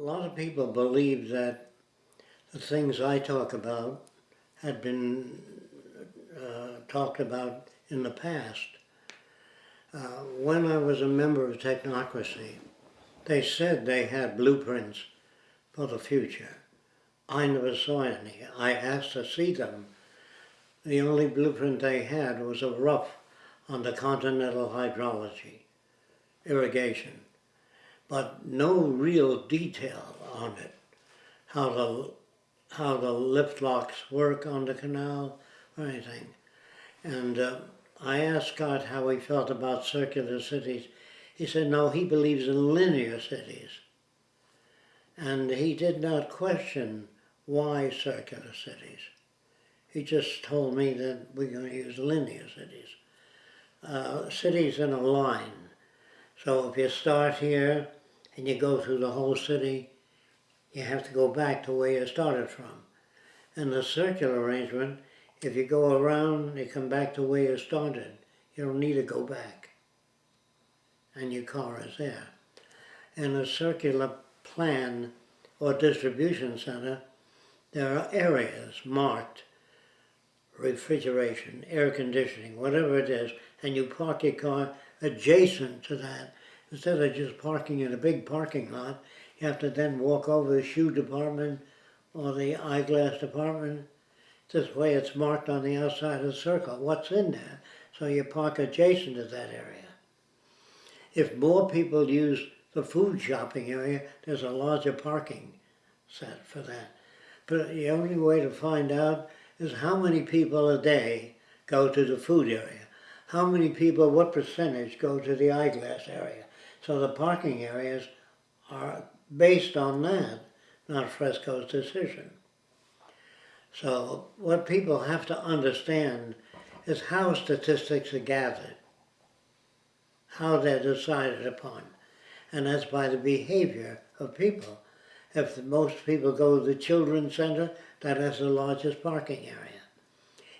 lot of people believe that the things I talk about had been uh, talked about in the past. Uh, when I was a member of Technocracy, they said they had blueprints for the future. I never saw any. I asked to see them. The only blueprint they had was a rough on the continental hydrology, irrigation, but no real detail on it, how the, how the lift locks work on the canal or anything. And uh, I asked Scott how he felt about circular cities. He said, no, he believes in linear cities. And he did not question why circular cities. He just told me that we're going to use linear cities. Uh, cities in a line. So if you start here and you go through the whole city, you have to go back to where you started from. And the circular arrangement, if you go around, you come back to where you started. You don't need to go back. And your car is there. In a circular plan or distribution center, there are areas marked, refrigeration, air conditioning, whatever it is, and you park your car adjacent to that. Instead of just parking in a big parking lot, you have to then walk over the shoe department or the eyeglass department. This way it's marked on the outside of the circle, what's in there. So you park adjacent to that area. If more people use the food shopping area, there's a larger parking set for that. But the only way to find out is how many people a day go to the food area. How many people, what percentage go to the eyeglass area. So the parking areas are based on that, not Fresco's decision. So what people have to understand is how statistics are gathered, how they're decided upon, and that's by the behavior of people. If most people go to the children's center, that has the largest parking area.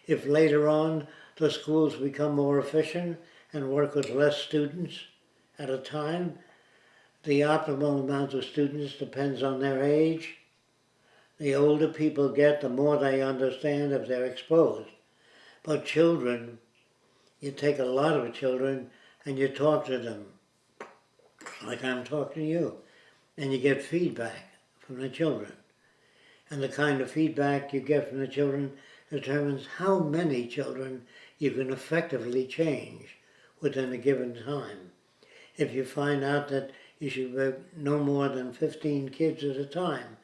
If later on the schools become more efficient and work with less students at a time, the optimal amount of students depends on their age. The older people get, the more they understand if they're exposed. But children, you take a lot of children and you talk to them like I'm talking to you, and you get feedback from the children. And the kind of feedback you get from the children determines how many children you can effectively change within a given time. If you find out that you should have no more than 15 kids at a time,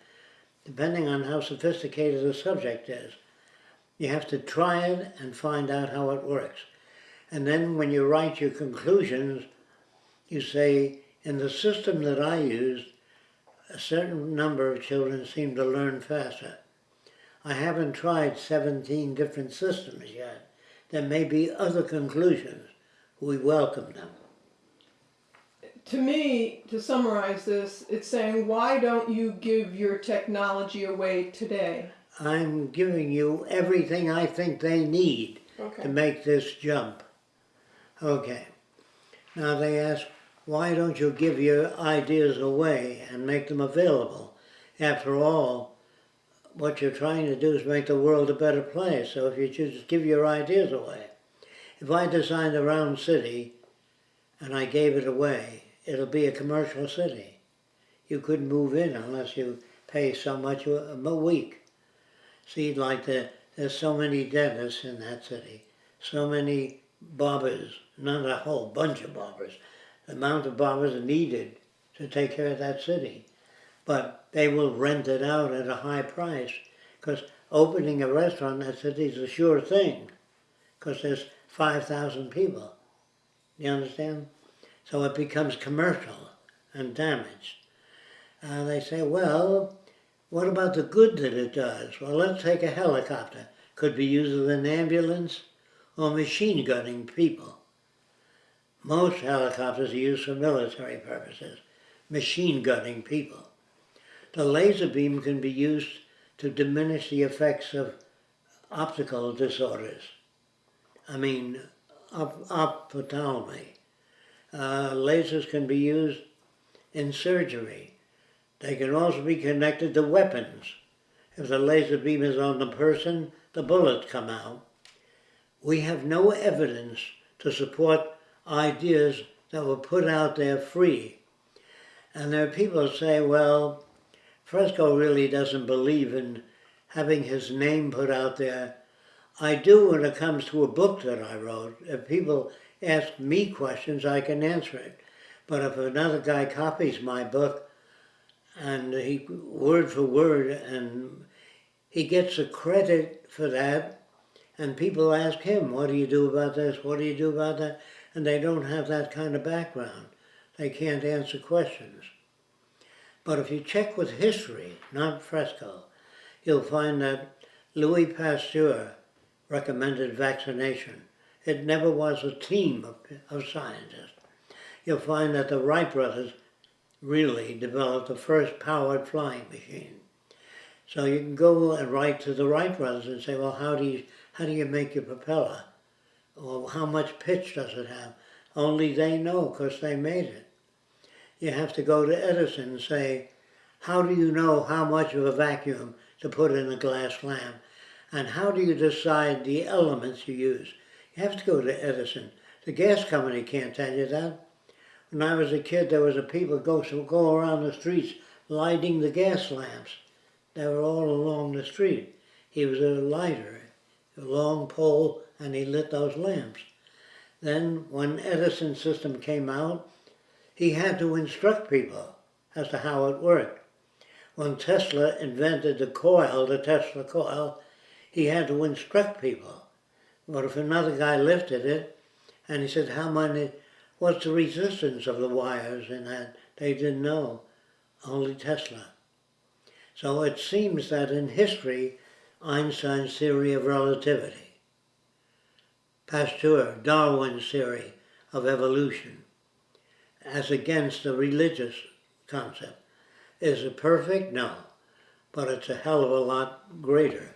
depending on how sophisticated the subject is, you have to try it and find out how it works. And then when you write your conclusions, you say, in the system that I used, a certain number of children seem to learn faster. I haven't tried 17 different systems yet. There may be other conclusions. We welcome them. To me, to summarize this, it's saying, why don't you give your technology away today? I'm giving you everything I think they need to make this jump. Okay. Now they ask, why don't you give your ideas away and make them available? After all, what you're trying to do is make the world a better place. So if you just give your ideas away. If I designed a round city and I gave it away, it'll be a commercial city. You couldn't move in unless you pay so much a week. See, like the, there's so many dentists in that city, so many barbers, not a whole bunch of barbers. The amount of barbers needed to take care of that city. But they will rent it out at a high price because opening a restaurant in that city is a sure thing because there's 5,000 people. You understand? So it becomes commercial and damaged. Uh, they say, well, what about the good that it does? Well, let's take a helicopter. Could be used as an ambulance or machine gunning people. Most helicopters are used for military purposes, machine gunning people. The laser beam can be used to diminish the effects of optical disorders. I mean, op-. Uh, lasers can be used in surgery. They can also be connected to weapons. If the laser beam is on the person, the bullets come out. We have no evidence to support ideas that were put out there free. And there are people who say, well, Fresco really doesn't believe in having his name put out there. I do when it comes to a book that I wrote. If people ask me questions, I can answer it. But if another guy copies my book and he word for word and he gets the credit for that and people ask him, what do you do about this? What do you do about that? And they don't have that kind of background. They can't answer questions. But if you check with history, not Fresco, you'll find that Louis Pasteur recommended vaccination. It never was a team of, of scientists. You'll find that the Wright brothers really developed the first powered flying machine. So you can go and write to the Wright brothers and say, well, how do you, how do you make your propeller? Or how much pitch does it have? Only they know because they made it. You have to go to Edison and say, how do you know how much of a vacuum to put in a glass lamp? And how do you decide the elements you use? You have to go to Edison. The gas company can't tell you that. When I was a kid, there was a people go, so go around the streets lighting the gas lamps. They were all along the street. He was a lighter, a long pole, and he lit those lamps. Then when Edison system came out, he had to instruct people as to how it worked. When Tesla invented the coil, the Tesla coil, he had to instruct people. But if another guy lifted it, and he said, how many, what's the resistance of the wires in that? They didn't know, only Tesla. So it seems that in history, Einstein's theory of relativity, Pasteur, Darwin's theory of evolution, as against the religious concept. Is it perfect? No. But it's a hell of a lot greater.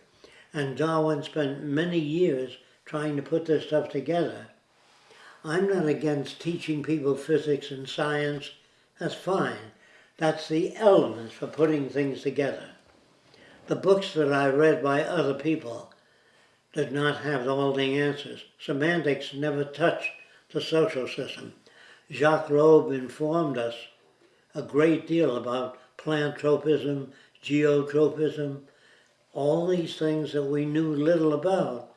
And Darwin spent many years trying to put this stuff together. I'm not against teaching people physics and science. That's fine. That's the elements for putting things together. The books that I read by other people did not have all the answers. Semantics never touched the social system. Jacques Loeb informed us a great deal about plant tropism, geotropism, all these things that we knew little about,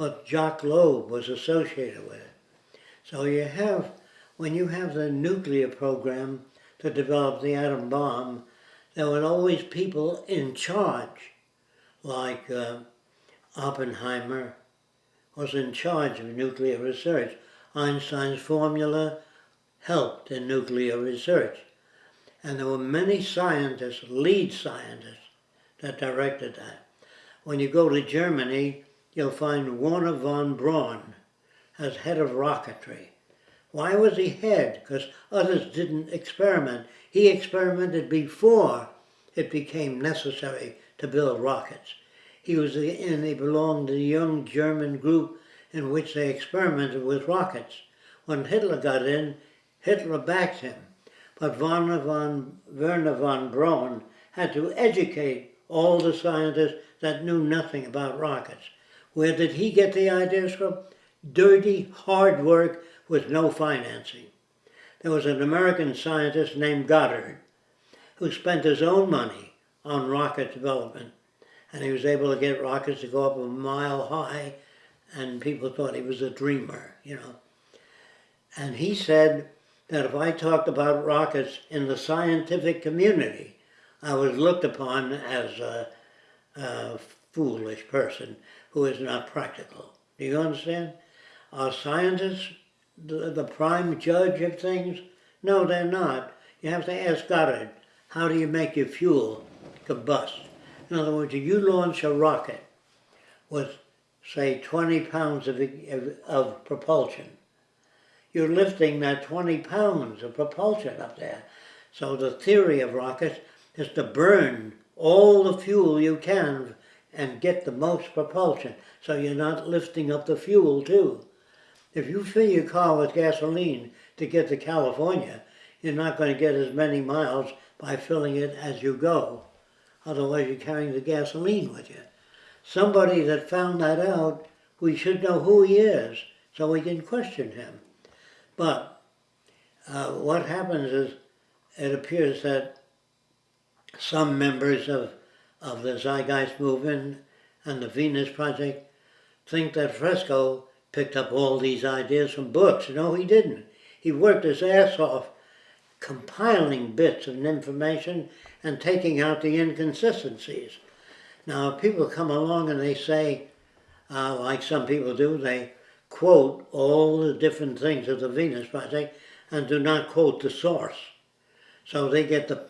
but Jacques Loeb was associated with it. So you have, when you have the nuclear program to develop the atom bomb, there were always people in charge, like uh, Oppenheimer was in charge of nuclear research. Einstein's formula helped in nuclear research. And there were many scientists, lead scientists, that directed that. When you go to Germany, you'll find Wernher von Braun as head of rocketry. Why was he head? Because others didn't experiment. He experimented before it became necessary to build rockets. He was in, he belonged to the young German group in which they experimented with rockets. When Hitler got in, Hitler backed him. But Wernher von, Wernher von Braun had to educate all the scientists that knew nothing about rockets. Where did he get the ideas from? Dirty, hard work with no financing. There was an American scientist named Goddard who spent his own money on rocket development. And he was able to get rockets to go up a mile high, and people thought he was a dreamer, you know. And he said that if I talked about rockets in the scientific community, I was looked upon as a, a foolish person who is not practical. Do you understand? Are scientists the, the prime judge of things? No, they're not. You have to ask Goddard, how do you make your fuel combust? In other words, if you launch a rocket with, say, 20 pounds of, of, of propulsion, you're lifting that 20 pounds of propulsion up there. So the theory of rockets is to burn all the fuel you can and get the most propulsion. So you're not lifting up the fuel too. If you fill your car with gasoline to get to California, you're not going to get as many miles by filling it as you go. Otherwise, you're carrying the gasoline with you. Somebody that found that out, we should know who he is so we can question him. But uh, what happens is it appears that some members of, of the Zeitgeist movement and the Venus Project think that Fresco picked up all these ideas from books. No, he didn't. He worked his ass off compiling bits of information and taking out the inconsistencies. Now, people come along and they say, uh, like some people do, they quote all the different things of the Venus Project and do not quote the source. So they get the,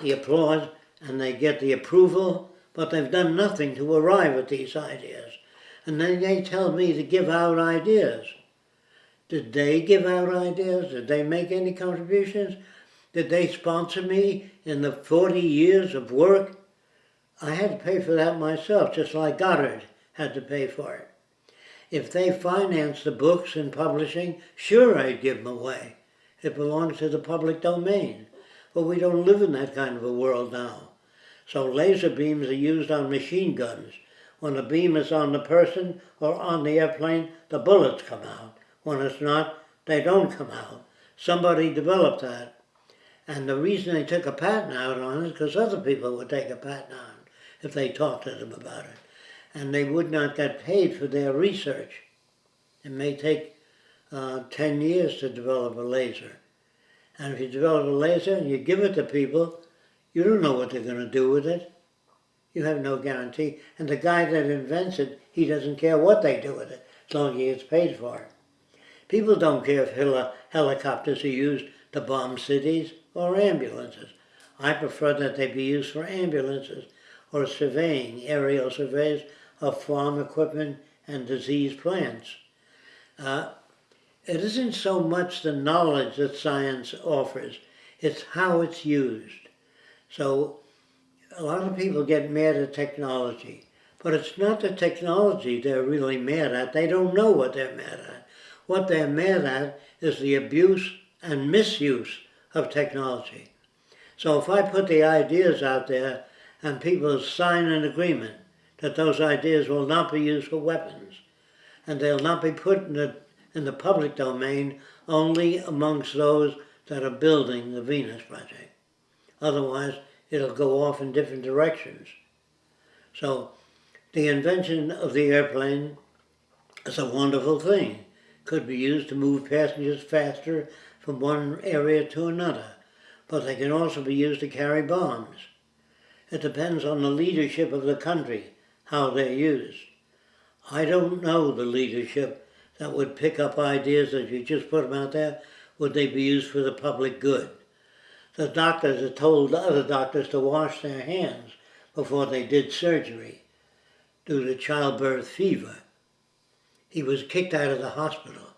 the applause and they get the approval, but they've done nothing to arrive at these ideas. And then they tell me to give out ideas. Did they give out ideas? Did they make any contributions? Did they sponsor me in the 40 years of work? I had to pay for that myself, just like Goddard had to pay for it. If they financed the books and publishing, sure I'd give them away. It belongs to the public domain. But we don't live in that kind of a world now. So laser beams are used on machine guns. When the beam is on the person or on the airplane, the bullets come out. When it's not, they don't come out. Somebody developed that. And the reason they took a patent out on it is because other people would take a patent on it if they talked to them about it. And they would not get paid for their research. It may take uh, 10 years to develop a laser. And if you develop a laser and you give it to people, you don't know what they're going to do with it. You have no guarantee. And the guy that invents it, he doesn't care what they do with it, as long as he gets paid for it. People don't care if heli- helicopters are used to bomb cities or ambulances. I prefer that they be used for ambulances or surveying, aerial surveys of farm equipment and diseased plants. Uh, it isn't so much the knowledge that science offers, it's how it's used. So a lot of people get mad at technology, but it's not the technology they're really mad at. They don't know what they're mad at. What they're mad at is the abuse and misuse of technology. So if I put the ideas out there and people sign an agreement that those ideas will not be used for weapons and they'll not be put in the, in the public domain only amongst those that are building the Venus Project. Otherwise, it'll go off in different directions. So the invention of the airplane is a wonderful thing. Could be used to move passengers faster from one area to another, but they can also be used to carry bombs. It depends on the leadership of the country, how they're used. I don't know the leadership that would pick up ideas that you just put them out there, would they be used for the public good? The doctors had told other doctors to wash their hands before they did surgery due to childbirth fever. He was kicked out of the hospital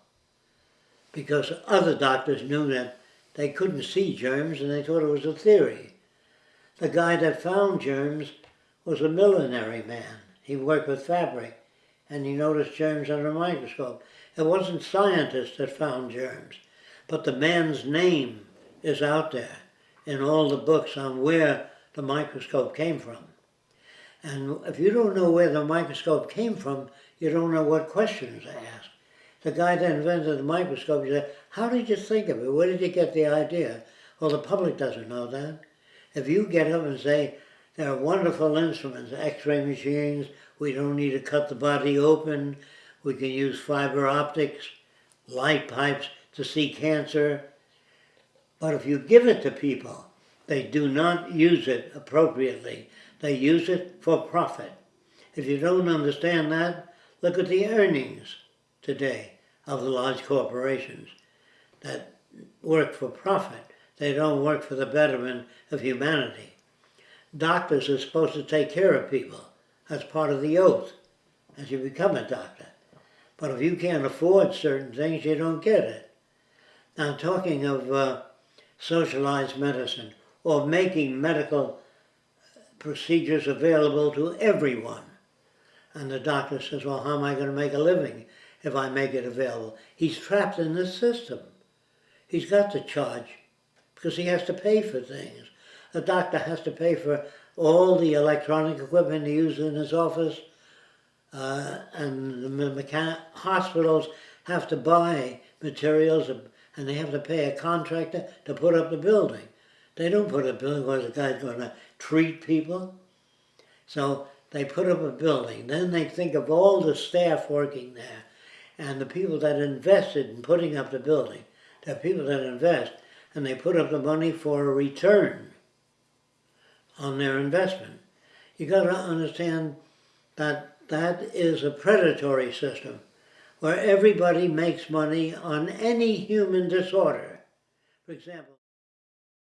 because other doctors knew that they couldn't see germs and they thought it was a theory. The guy that found germs was a millinery man. He worked with fabric and he noticed germs under a microscope. It wasn't scientists that found germs, but the man's name is out there in all the books on where the microscope came from. And if you don't know where the microscope came from, you don't know what questions to ask. The guy that invented the microscope, said, how did you think of it? Where did you get the idea? Well, the public doesn't know that. If you get up and say, there are wonderful instruments, x-ray machines, we don't need to cut the body open, we can use fiber optics, light pipes to see cancer. But if you give it to people, they do not use it appropriately. They use it for profit. If you don't understand that, look at the earnings today of the large corporations that work for profit. They don't work for the betterment of humanity. Doctors are supposed to take care of people. That's part of the oath as you become a doctor. But if you can't afford certain things, you don't get it. Now, talking of uh, socialized medicine or making medical procedures available to everyone. And the doctor says, well, how am I going to make a living if I make it available? He's trapped in this system. He's got to charge because he has to pay for things. The doctor has to pay for all the electronic equipment he uses in his office. Uh, and the hospitals have to buy materials and they have to pay a contractor to put up the building. They don't put a building where the guy's going to treat people. So they put up a building. Then they think of all the staff working there and the people that invested in putting up the building. The people that invest and they put up the money for a return on their investment. You got to understand that that is a predatory system where everybody makes money on any human disorder. For example,